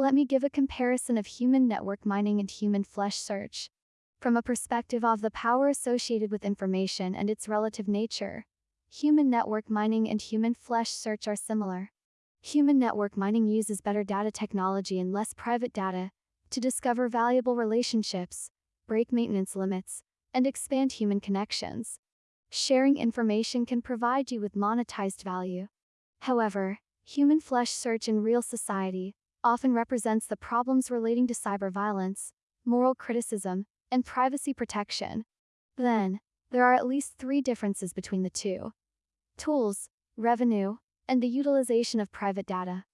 Let me give a comparison of human network mining and human flesh search. From a perspective of the power associated with information and its relative nature, human network mining and human flesh search are similar. Human network mining uses better data technology and less private data to discover valuable relationships, break maintenance limits, and expand human connections. Sharing information can provide you with monetized value. However, human flesh search in real society often represents the problems relating to cyber violence, moral criticism, and privacy protection. Then, there are at least three differences between the two tools, revenue, and the utilization of private data.